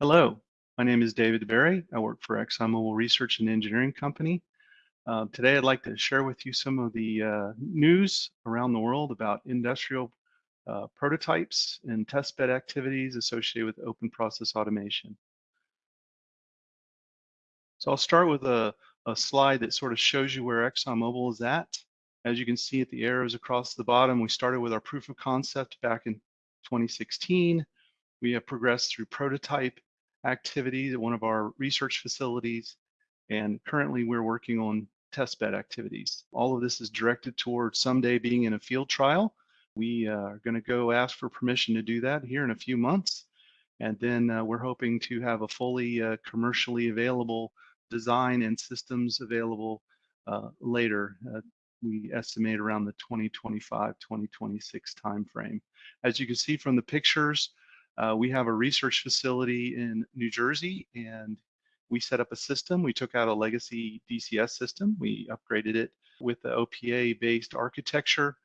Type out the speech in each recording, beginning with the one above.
Hello, my name is David DeBari. I work for ExxonMobil Research and Engineering Company. Uh, today I'd like to share with you some of the uh, news around the world about industrial uh, prototypes and testbed activities associated with open process automation. So I'll start with a, a slide that sort of shows you where ExxonMobil is at. As you can see at the arrows across the bottom, we started with our proof of concept back in 2016. We have progressed through prototype activities at one of our research facilities, and currently we're working on testbed activities. All of this is directed towards someday being in a field trial. We uh, are going to go ask for permission to do that here in a few months, and then uh, we're hoping to have a fully uh, commercially available design and systems available uh, later. Uh, we estimate around the 2025-2026 timeframe. As you can see from the pictures, uh, we have a research facility in New Jersey and we set up a system. We took out a legacy DCS system. We upgraded it with the OPA based architecture.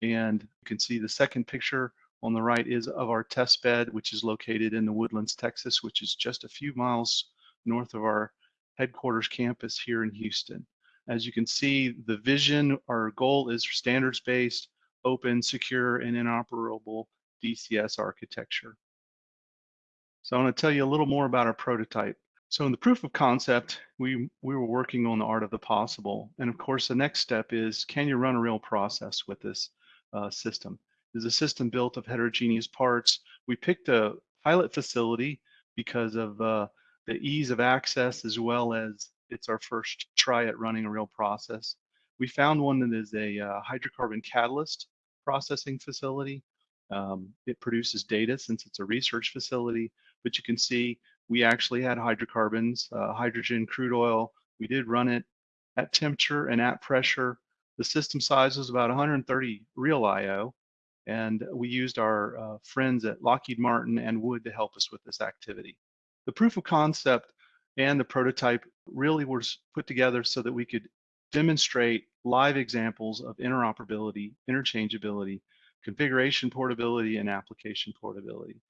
And you can see the second picture on the right is of our test bed, which is located in the Woodlands, Texas, which is just a few miles north of our headquarters campus here in Houston. As you can see, the vision, our goal is standards based, open, secure, and interoperable DCS architecture. So I want to tell you a little more about our prototype. So in the proof of concept, we, we were working on the art of the possible. And of course, the next step is, can you run a real process with this uh, system? Is a system built of heterogeneous parts? We picked a pilot facility because of uh, the ease of access as well as it's our first try at running a real process. We found one that is a uh, hydrocarbon catalyst processing facility um, it produces data since it's a research facility, but you can see we actually had hydrocarbons, uh, hydrogen, crude oil. We did run it at temperature and at pressure. The system size was about 130 real IO, and we used our uh, friends at Lockheed Martin and Wood to help us with this activity. The proof of concept and the prototype really was put together so that we could demonstrate live examples of interoperability, interchangeability, configuration portability and application portability.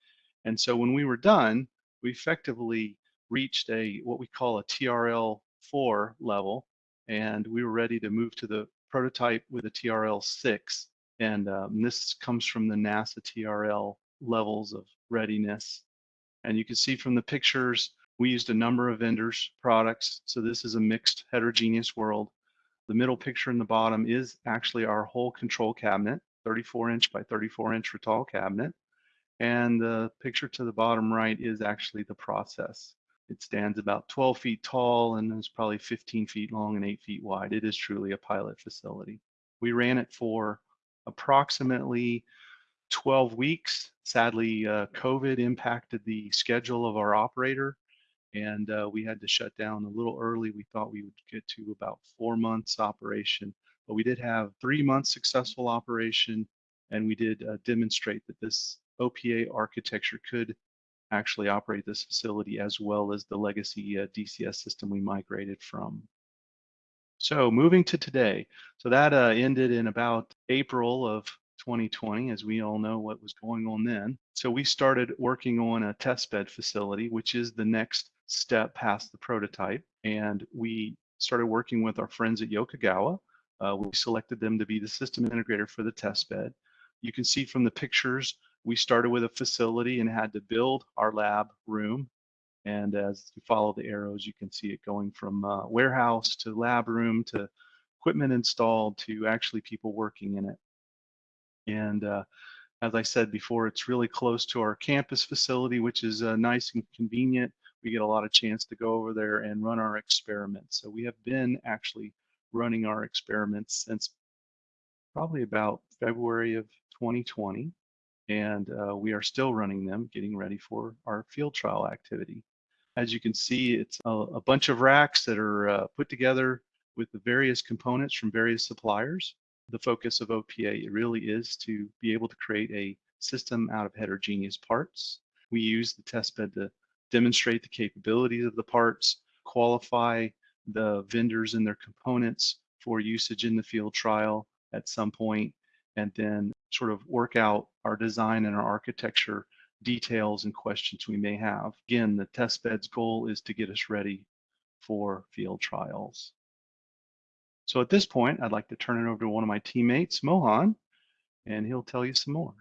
And so when we were done, we effectively reached a what we call a TRL 4 level, and we were ready to move to the prototype with a TRL 6. And um, this comes from the NASA TRL levels of readiness. And you can see from the pictures, we used a number of vendors' products. So this is a mixed heterogeneous world. The middle picture in the bottom is actually our whole control cabinet. 34 inch by 34 inch Rittal cabinet. And the picture to the bottom right is actually the process. It stands about 12 feet tall and is probably 15 feet long and 8 feet wide. It is truly a pilot facility. We ran it for approximately 12 weeks. Sadly, uh, COVID impacted the schedule of our operator and uh, we had to shut down a little early. We thought we would get to about four months operation but we did have three months successful operation, and we did uh, demonstrate that this OPA architecture could actually operate this facility as well as the legacy uh, DCS system we migrated from. So moving to today, so that uh, ended in about April of 2020, as we all know what was going on then. So we started working on a testbed facility, which is the next step past the prototype. And we started working with our friends at Yokogawa uh, we selected them to be the system integrator for the test bed. You can see from the pictures, we started with a facility and had to build our lab room. And as you follow the arrows, you can see it going from uh, warehouse to lab room to equipment installed to actually people working in it. And uh, as I said before, it's really close to our campus facility, which is uh, nice and convenient. We get a lot of chance to go over there and run our experiments. So we have been actually running our experiments since probably about February of 2020. And uh, we are still running them, getting ready for our field trial activity. As you can see, it's a, a bunch of racks that are uh, put together with the various components from various suppliers. The focus of OPA really is to be able to create a system out of heterogeneous parts. We use the testbed to demonstrate the capabilities of the parts, qualify the vendors and their components for usage in the field trial at some point, and then sort of work out our design and our architecture details and questions we may have. Again, the test bed's goal is to get us ready for field trials. So at this point, I'd like to turn it over to one of my teammates, Mohan, and he'll tell you some more.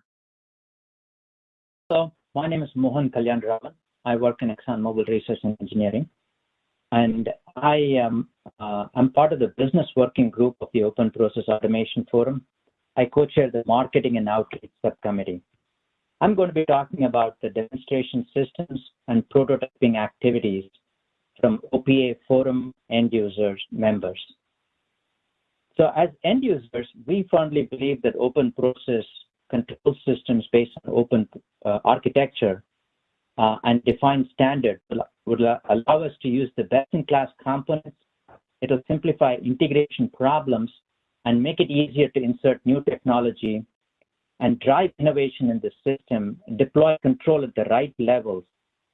So my name is Mohan Kalyanaraman. I work in ExxonMobil Research and Engineering. And I am uh, I'm part of the business working group of the Open Process Automation Forum. I co-chair the Marketing and Outreach Subcommittee. I'm going to be talking about the demonstration systems and prototyping activities from OPA Forum end users members. So as end users, we firmly believe that open process control systems based on open uh, architecture and defined standards would allow us to use the best-in-class components. It'll simplify integration problems and make it easier to insert new technology and drive innovation in the system, deploy control at the right levels,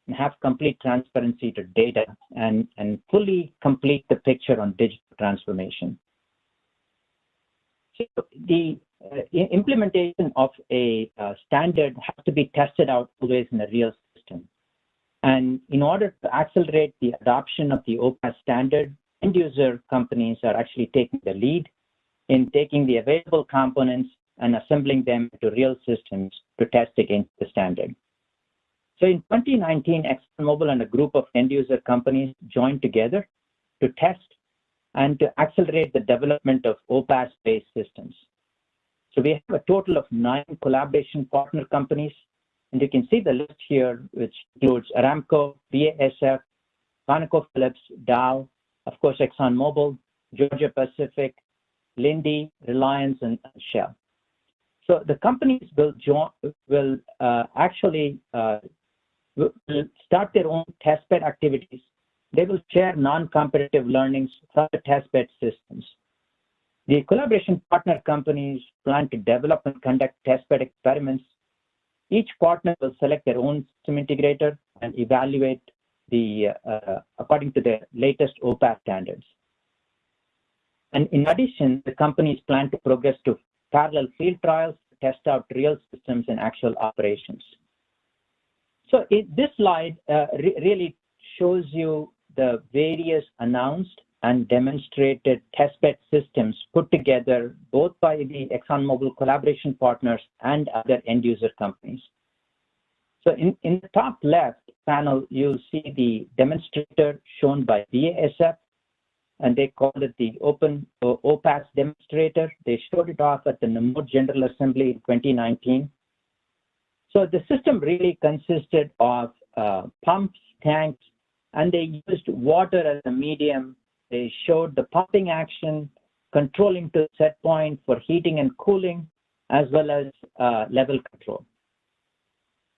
and have complete transparency to data and, and fully complete the picture on digital transformation. So the uh, implementation of a uh, standard has to be tested out always in a real. And in order to accelerate the adoption of the OPAS standard, end user companies are actually taking the lead in taking the available components and assembling them into real systems to test against the standard. So in 2019, ExxonMobil and a group of end user companies joined together to test and to accelerate the development of OPAS-based systems. So we have a total of nine collaboration partner companies, and you can see the list here, which includes Aramco, BASF, ConocoPhillips, Dow, of course, ExxonMobil, Georgia Pacific, Linde, Reliance, and Shell. So the companies will, join, will uh, actually uh, will start their own testbed activities they will share non-competitive learnings from the testbed systems. The collaboration partner companies plan to develop and conduct testbed experiments. Each partner will select their own system integrator and evaluate the uh, according to the latest OPAS standards. And in addition, the companies plan to progress to parallel field trials to test out real systems in actual operations. So it, this slide uh, re really shows you the various announced and demonstrated testbed systems put together both by the ExxonMobil collaboration partners and other end user companies. So in, in the top left panel, you'll see the demonstrator shown by BASF, and they called it the Open uh, OPAS demonstrator. They showed it off at the NAMUR General Assembly in 2019. So the system really consisted of uh, pumps, tanks, and they used water as a medium. They showed the pumping action, controlling to set point for heating and cooling, as well as uh, level control.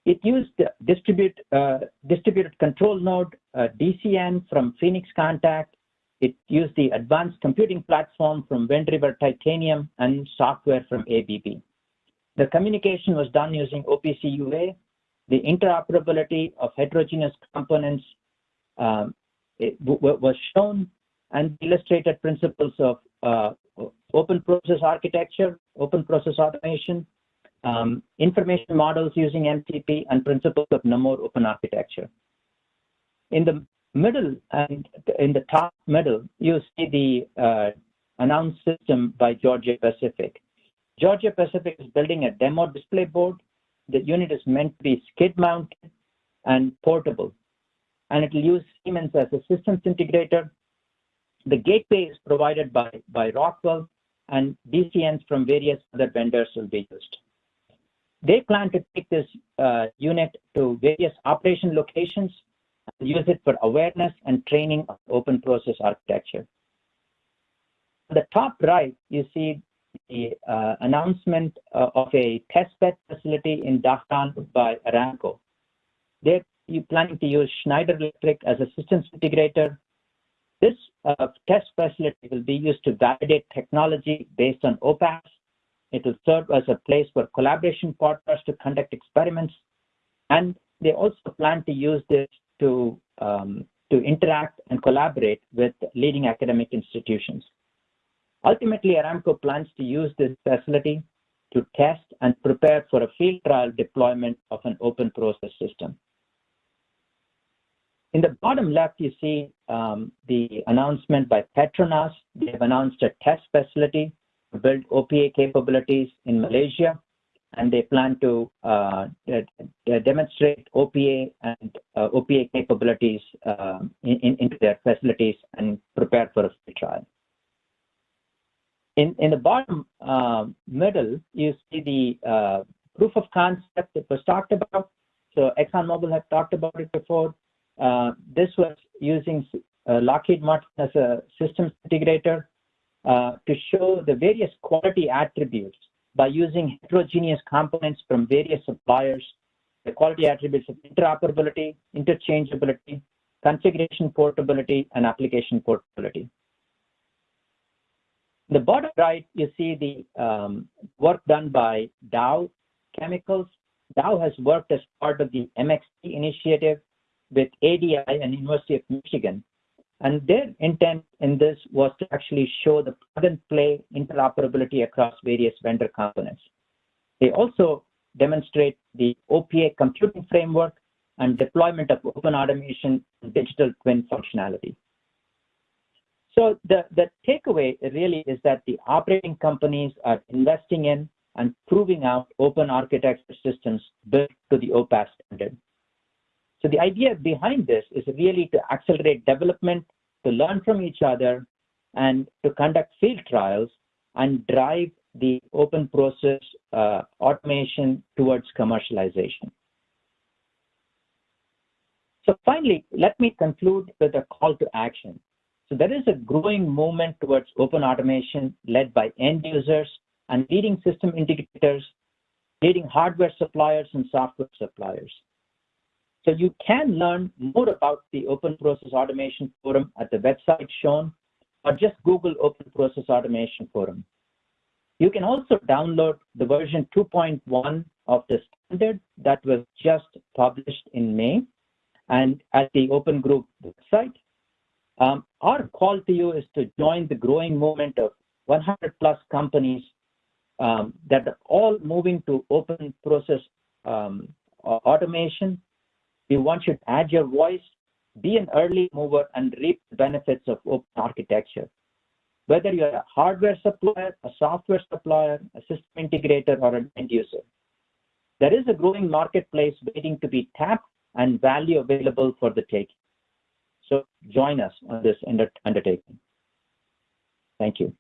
It used distribute, uh, distributed control node, uh, DCN from Phoenix Contact. It used the advanced computing platform from Wind River Titanium and software from ABB. The communication was done using OPC UA. The interoperability of heterogeneous components um, was shown and illustrated principles of uh, open process architecture, open process automation, um, information models using MTP, and principles of NAMUR open architecture. In the middle and in the top middle, you see the uh, announced system by Georgia Pacific. Georgia Pacific is building a demo display board. The unit is meant to be skid mounted and portable and it will use Siemens as a systems integrator. The gateway is provided by, by Rockwell, and DCNs from various other vendors will be used. They plan to take this uh, unit to various operation locations and use it for awareness and training of open process architecture. On the top right, you see the uh, announcement uh, of a testbed facility in Dhahran by Aramco. They're planning to use Schneider Electric as a systems integrator. This uh, test facility will be used to validate technology based on OPAS. It will serve as a place for collaboration partners to conduct experiments. And they also plan to use this to, um, to interact and collaborate with leading academic institutions. Ultimately, Aramco plans to use this facility to test and prepare for a field trial deployment of an open process system. In the bottom left, you see um, the announcement by Petronas. They have announced a test facility to build OPA capabilities in Malaysia, and they plan to uh, demonstrate OPA and uh, OPA capabilities in, into their facilities and prepare for a trial. In, the bottom uh, middle, you see the proof of concept that was talked about. So ExxonMobil had talked about it before. Uh, this was using uh, Lockheed Martin as a systems integrator uh, to show the various quality attributes by using heterogeneous components from various suppliers, the quality attributes of interoperability, interchangeability, configuration portability, and application portability. The bottom right, you see the um, work done by Dow Chemicals. Dow has worked as part of the MXT initiative with ADI and University of Michigan. And their intent in this was to actually show the plug and play interoperability across various vendor components. They also demonstrate the OPA computing framework and deployment of open automation and digital twin functionality. So the, the takeaway really is that the operating companies are investing in and proving out open architecture systems built to the OPAS standard. So the idea behind this is really to accelerate development, to learn from each other, and to conduct field trials and drive the open process uh, automation towards commercialization. So finally, let me conclude with a call to action. So there is a growing movement towards open automation led by end users and leading system integrators, leading hardware suppliers and software suppliers. So you can learn more about the Open Process Automation Forum at the website shown, or just Google Open Process Automation Forum. You can also download the version 2.1 of the standard that was just published in May and at the Open Group website. Um, our call to you is to join the growing movement of 100 plus companies um, that are all moving to open process um, automation. We want you to add your voice, be an early mover, and reap the benefits of open architecture. Whether you're a hardware supplier, a software supplier, a system integrator, or an end user, there is a growing marketplace waiting to be tapped and value available for the taking. So join us on this undertaking. Thank you.